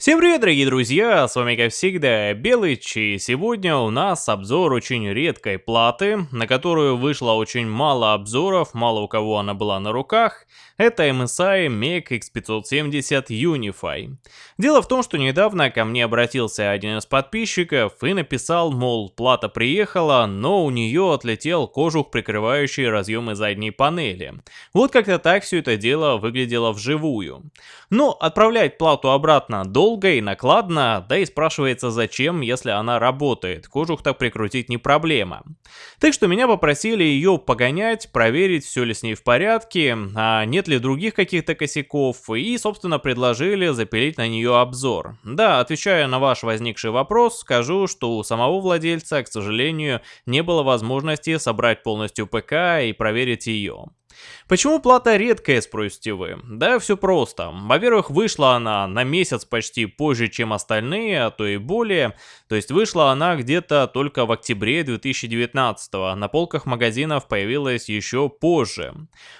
Всем привет, дорогие друзья, с вами как всегда Белыч, и сегодня у нас обзор очень редкой платы, на которую вышло очень мало обзоров, мало у кого она была на руках. Это MSI MEG X570 Unify. Дело в том, что недавно ко мне обратился один из подписчиков и написал, мол, плата приехала, но у нее отлетел кожух, прикрывающий разъемы задней панели. Вот как-то так все это дело выглядело вживую. Но отправлять плату обратно долго долго и накладно, да и спрашивается зачем, если она работает, кожух так прикрутить не проблема. Так что меня попросили ее погонять, проверить, все ли с ней в порядке, а нет ли других каких-то косяков, и собственно предложили запилить на нее обзор. Да, отвечая на ваш возникший вопрос, скажу, что у самого владельца, к сожалению, не было возможности собрать полностью ПК и проверить ее. Почему плата редкая, спросите вы? Да все просто. Во-первых, вышла она на месяц почти позже, чем остальные, а то и более. То есть вышла она где-то только в октябре 2019 -го. На полках магазинов появилась еще позже.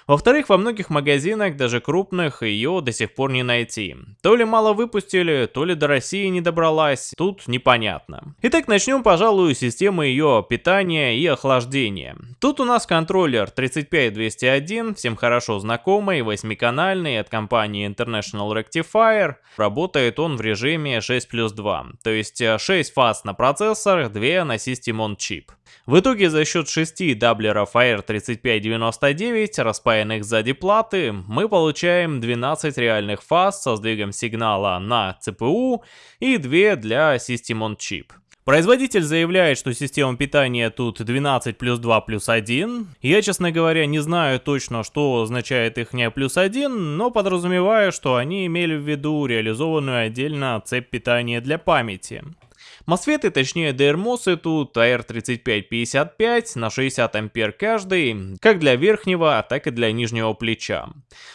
Во-вторых, во многих магазинах, даже крупных, ее до сих пор не найти. То ли мало выпустили, то ли до России не добралась, тут непонятно. Итак, начнем, пожалуй, с системы ее питания и охлаждения. Тут у нас контроллер 35201 1, всем хорошо знакомый, восьмиканальный от компании International Rectifier. Работает он в режиме 6 плюс 2, то есть 6 э, фаз на процессор, 2 на System on Chip. В итоге за счет 6 даблеров AR3599, распаянных сзади платы, мы получаем 12 реальных фаз со сдвигом сигнала на CPU и 2 для System on Chip. Производитель заявляет, что система питания тут 12 плюс 2 плюс 1. Я, честно говоря, не знаю точно, что означает их не плюс 1, но подразумеваю, что они имели в виду реализованную отдельно цепь питания для памяти. Мосфеты, точнее DRMOS тут AR3555 на 60 ампер каждый, как для верхнего, так и для нижнего плеча.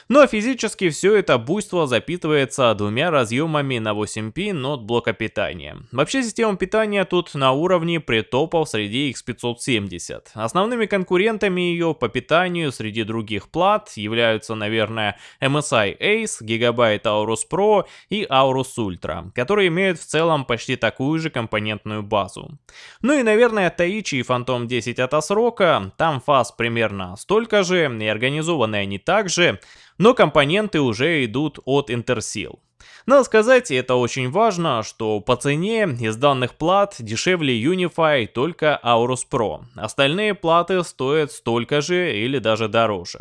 Но физически все это буйство запитывается двумя разъемами на 8P от блока питания. Вообще система питания тут на уровне притопов среди X570. Основными конкурентами ее по питанию среди других плат являются, наверное, MSI Ace, Gigabyte Aorus Pro и Aorus Ultra, которые имеют в целом почти такую же компонентную базу. Ну и, наверное, Таичи и Phantom 10 от Асрока, там фаз примерно столько же, и организованы они также, но компоненты уже идут от Intersil. Надо сказать, и это очень важно, что по цене из данных плат дешевле Unify только Aorus Pro. Остальные платы стоят столько же или даже дороже.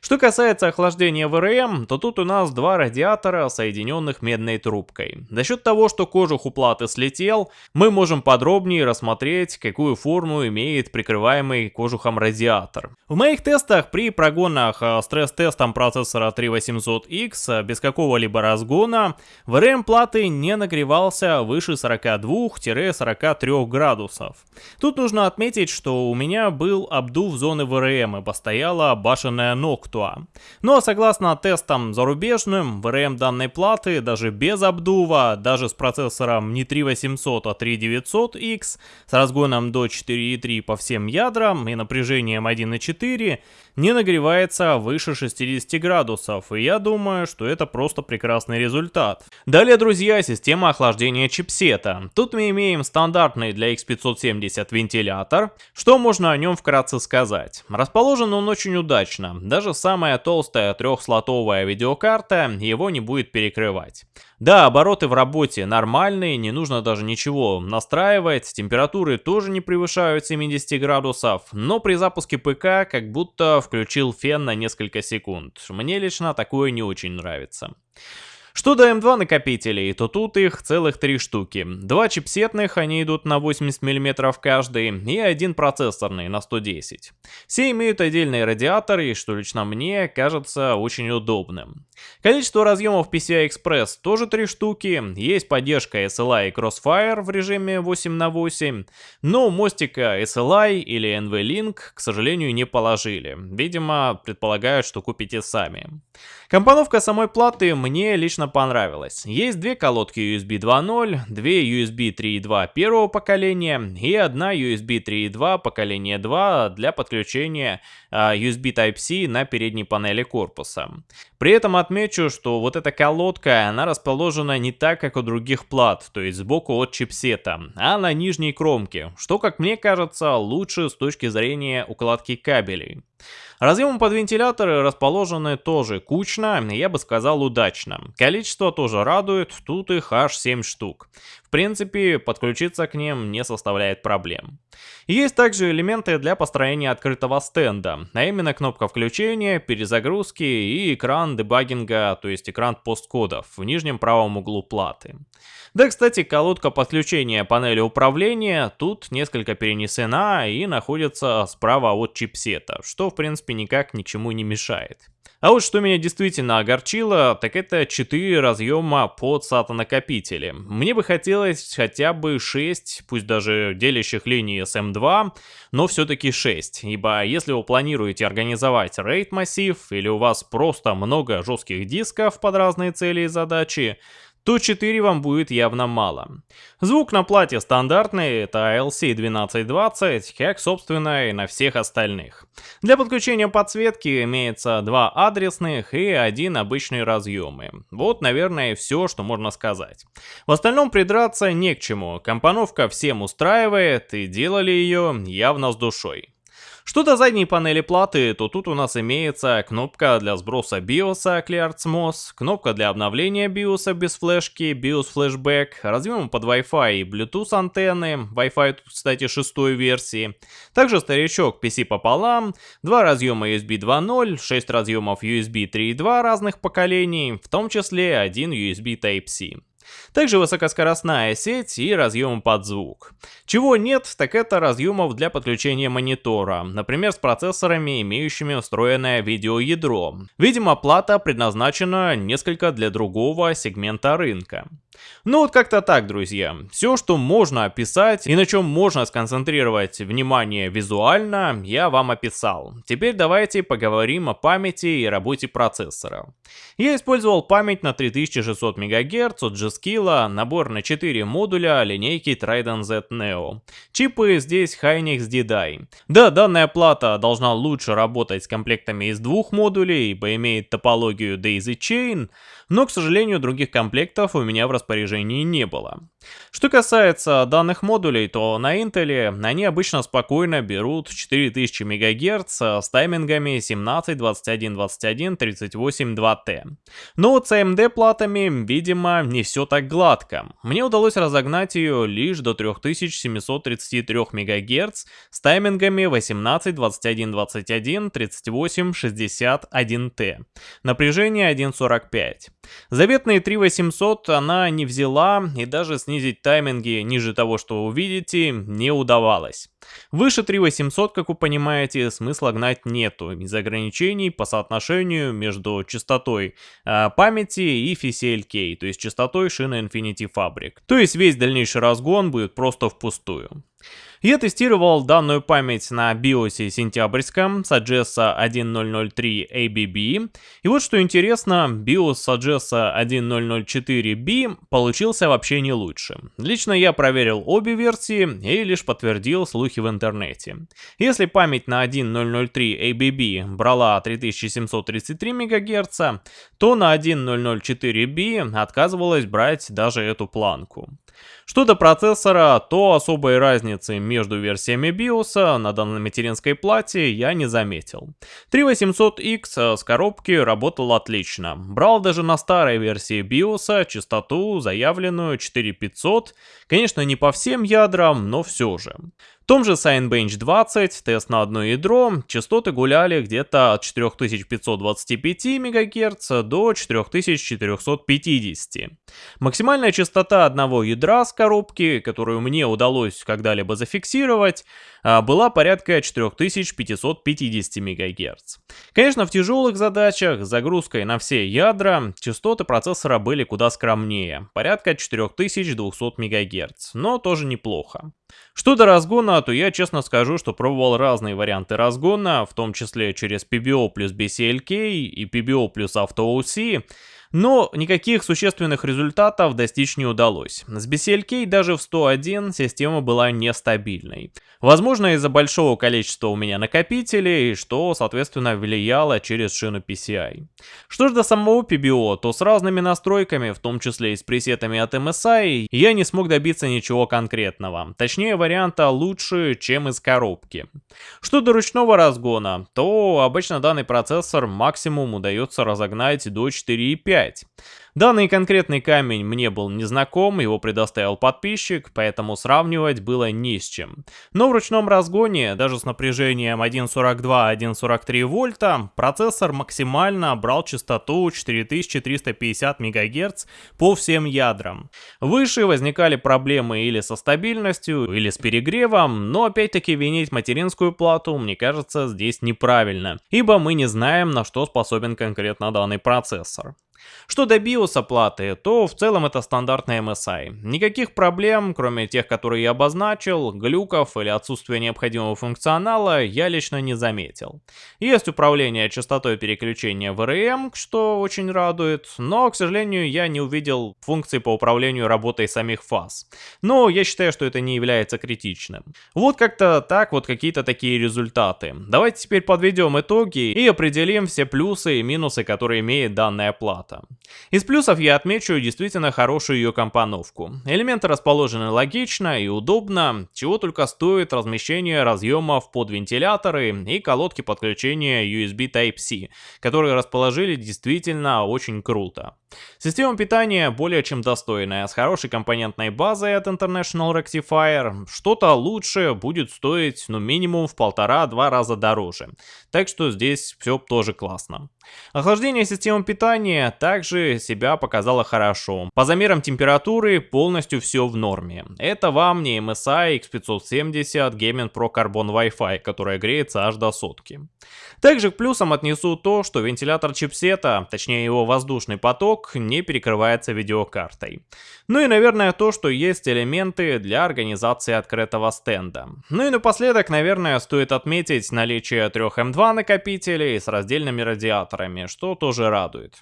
Что касается охлаждения ВРМ, то тут у нас два радиатора, соединенных медной трубкой. За счет того, что кожух у платы слетел, мы можем подробнее рассмотреть, какую форму имеет прикрываемый кожухом радиатор. В моих тестах при прогонах а, стресс-тестом процессора 3800X без какого-либо разгона, ВРМ платы не нагревался выше 42-43 градусов. Тут нужно отметить, что у меня был обдув зоны ВРМ и постояла башенная Noctua. Но согласно тестам зарубежным, VRM данной платы даже без обдува, даже с процессором не 3800, а 3900X, с разгоном до 4.3 по всем ядрам и напряжением 1.4, не нагревается выше 60 градусов, и я думаю, что это просто прекрасный результат. Далее, друзья, система охлаждения чипсета. Тут мы имеем стандартный для X570 вентилятор. Что можно о нем вкратце сказать? Расположен он очень удачно, даже самая толстая трехслотовая видеокарта его не будет перекрывать. Да, обороты в работе нормальные, не нужно даже ничего настраивать, температуры тоже не превышают 70 градусов, но при запуске ПК как будто включил фен на несколько секунд. Мне лично такое не очень нравится. Что до М2 накопителей, то тут их целых три штуки. Два чипсетных, они идут на 80 мм каждый, и один процессорный на 110. Все имеют отдельные радиаторы, что лично мне кажется очень удобным. Количество разъемов PCI Express тоже три штуки, есть поддержка SLI и Crossfire в режиме 8 на 8, но мостика SLI или NV-Link, к сожалению, не положили. Видимо, предполагают, что купите сами. Компоновка самой платы мне лично лично понравилось. Есть две колодки USB 2.0, две USB 3.2 первого поколения и одна USB 3.2 поколения 2 для подключения а, USB Type-C на передней панели корпуса. При этом отмечу, что вот эта колодка, она расположена не так, как у других плат, то есть сбоку от чипсета, а на нижней кромке, что, как мне кажется, лучше с точки зрения укладки кабелей. Разъемы под вентиляторы расположены тоже кучно, я бы сказал удачно. Количество тоже радует, тут их аж 7 штук. Принципе, подключиться к ним не составляет проблем. Есть также элементы для построения открытого стенда, а именно кнопка включения, перезагрузки и экран дебагинга, то есть экран посткодов в нижнем правом углу платы. Да, кстати, колодка подключения панели управления тут несколько перенесена и находится справа от чипсета, что в принципе никак ничему не мешает. А вот что меня действительно огорчило, так это 4 разъема под SATA-накопители. Мне бы хотелось хотя бы 6, пусть даже делящих линии с M2, но все-таки 6, ибо если вы планируете организовать RAID массив или у вас просто много жестких дисков под разные цели и задачи, то 4 вам будет явно мало. Звук на плате стандартный, это ALC1220, как собственно и на всех остальных. Для подключения подсветки имеется два адресных и один обычный разъемы. Вот, наверное, все, что можно сказать. В остальном придраться не к чему, компоновка всем устраивает и делали ее явно с душой. Что до задней панели платы, то тут у нас имеется кнопка для сброса BIOS ClearSMOS, кнопка для обновления BIOS без флешки, BIOS Flashback, разъем под Wi-Fi и Bluetooth антенны, Wi-Fi, кстати, шестой версии, также старичок PC пополам, два разъема USB 2.0, 6 разъемов USB 3.2 разных поколений, в том числе один USB Type-C. Также высокоскоростная сеть и разъем под звук. Чего нет, так это разъемов для подключения монитора, например с процессорами, имеющими встроенное видеоядро. Видимо, плата предназначена несколько для другого сегмента рынка. Ну вот как-то так, друзья. Все, что можно описать и на чем можно сконцентрировать внимание визуально, я вам описал. Теперь давайте поговорим о памяти и работе процессора. Я использовал память на 3600 МГц от G-Skill, набор на 4 модуля линейки Trident Z Neo. Чипы здесь Hynix D-Die. Да, данная плата должна лучше работать с комплектами из двух модулей, ибо имеет топологию Daisy Chain, но, к сожалению, других комплектов у меня в распоряжении не было. Что касается данных модулей, то на Intel они обычно спокойно берут 4000 МГц с таймингами 17, 21, 21, 38, 2T. Но вот с AMD платами, видимо, не все так гладко. Мне удалось разогнать ее лишь до 3733 МГц с таймингами 18, 21, 21, 38, 61T. Напряжение 1.45. Заветные 3800 она не взяла и даже снизить тайминги ниже того, что увидите, не удавалось. Выше 3800, как вы понимаете, смысла гнать нету из ограничений по соотношению между частотой э, памяти и FCLK, то есть частотой шины Infinity Fabric. То есть весь дальнейший разгон будет просто впустую. Я тестировал данную память на BIOS сентябрьском Sagessa 1003 ABB. И вот что интересно, BIOS Sagessa 1004B получился вообще не лучше. Лично я проверил обе версии и лишь подтвердил слухи в интернете. Если память на 1003 ABB брала 3733 МГц, то на 1004B отказывалась брать даже эту планку. Что до процессора, то особой разницы между версиями BIOS на данной материнской плате я не заметил. 3800X с коробки работал отлично. Брал даже на старой версии BIOS частоту, заявленную 4500. Конечно, не по всем ядрам, но все же. Том же Signbench 20, тест на одно ядро, частоты гуляли где-то от 4525 МГц до 4450. Максимальная частота одного ядра с коробки, которую мне удалось когда-либо зафиксировать, а, была порядка 4550 МГц. Конечно, в тяжелых задачах с загрузкой на все ядра частоты процессора были куда скромнее, порядка 4200 МГц, но тоже неплохо. Что до разгона, то я честно скажу, что пробовал разные варианты разгона, в том числе через PBO плюс BCLK и PBO плюс AutoOC. Но никаких существенных результатов достичь не удалось. С BCLK даже в 101 система была нестабильной. Возможно из-за большого количества у меня накопителей, что соответственно влияло через шину PCI. Что ж до самого PBO, то с разными настройками, в том числе и с пресетами от MSI, я не смог добиться ничего конкретного. Точнее варианта лучше, чем из коробки. Что до ручного разгона, то обычно данный процессор максимум удается разогнать до 4,5. Данный конкретный камень мне был незнаком, его предоставил подписчик, поэтому сравнивать было не с чем. Но в ручном разгоне, даже с напряжением 1.42-1.43 вольта, процессор максимально брал частоту 4350 МГц по всем ядрам. Выше возникали проблемы или со стабильностью, или с перегревом, но опять-таки винить материнскую плату, мне кажется, здесь неправильно, ибо мы не знаем, на что способен конкретно данный процессор. Что до BIOS оплаты, то в целом это стандартная MSI. Никаких проблем, кроме тех, которые я обозначил, глюков или отсутствия необходимого функционала я лично не заметил. Есть управление частотой переключения в RAM, что очень радует, но, к сожалению, я не увидел функции по управлению работой самих фаз. Но я считаю, что это не является критичным. Вот как-то так вот какие-то такие результаты. Давайте теперь подведем итоги и определим все плюсы и минусы, которые имеет данная плата аппарата. Из плюсов я отмечу действительно хорошую ее компоновку. Элементы расположены логично и удобно, чего только стоит размещение разъемов под вентиляторы и колодки подключения USB Type-C, которые расположили действительно очень круто. Система питания более чем достойная, с хорошей компонентной базой от International Rectifier. Что-то лучше будет стоить, ну, минимум в полтора-два раза дороже. Так что здесь все тоже классно. Охлаждение системы питания также себя показало хорошо. По замерам температуры полностью все в норме. Это вам не MSI X570 Gaming Pro Carbon Wi-Fi, которая греется аж до сотки. Также к плюсам отнесу то, что вентилятор чипсета, точнее его воздушный поток, не перекрывается видеокартой. Ну и наверное то, что есть элементы для организации открытого стенда. Ну и напоследок, наверное, стоит отметить наличие трех M2 накопителей с раздельными радиаторами, что тоже радует.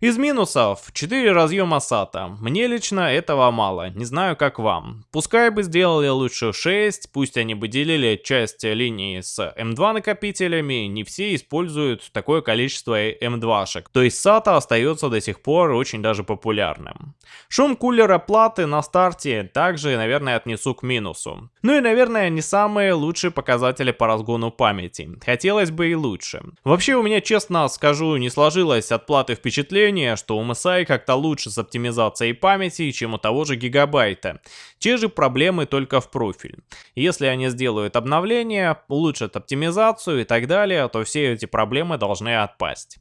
Из минусов 4 разъема SATA. Мне лично этого мало, не знаю как вам. Пускай бы сделали лучше 6, пусть они бы делили часть линии с M2 накопителями, не все используют такое количество M2-шек. То есть SATA остается до сих пор очень даже популярным. Шум кулера платы на старте также, наверное, отнесу к минусу. Ну и, наверное, не самые лучшие показатели по разгону памяти. Хотелось бы и лучше. Вообще у меня, честно скажу, не сложилось от платы впечатление, что у MSI как-то лучше с оптимизацией памяти, чем у того же гигабайта. Те же проблемы только в профиль. Если они сделают обновление, улучшат оптимизацию и так далее, то все эти проблемы должны отпасть.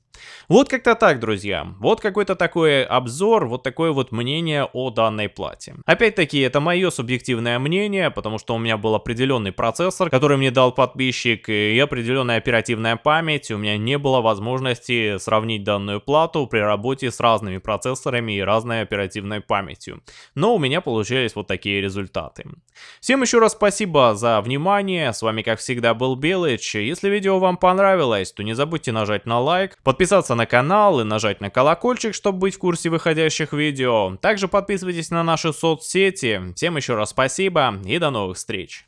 Вот как-то так, друзья. Вот какой-то такой обзор, вот такое вот мнение о данной плате. Опять-таки, это мое субъективное мнение, потому что у меня был определенный процессор, который мне дал подписчик, и определенная оперативная память. У меня не было возможности сравнить данную плату при работе с разными процессорами и разной оперативной памятью. Но у меня получились вот такие результаты. Всем еще раз спасибо за внимание. С вами, как всегда, был Белыч. Если видео вам понравилось, то не забудьте нажать на лайк, подписаться на канал и нажать на колокольчик, чтобы быть в курсе выходящих видео. Также подписывайтесь на наши соцсети. Всем еще раз спасибо и до новых встреч.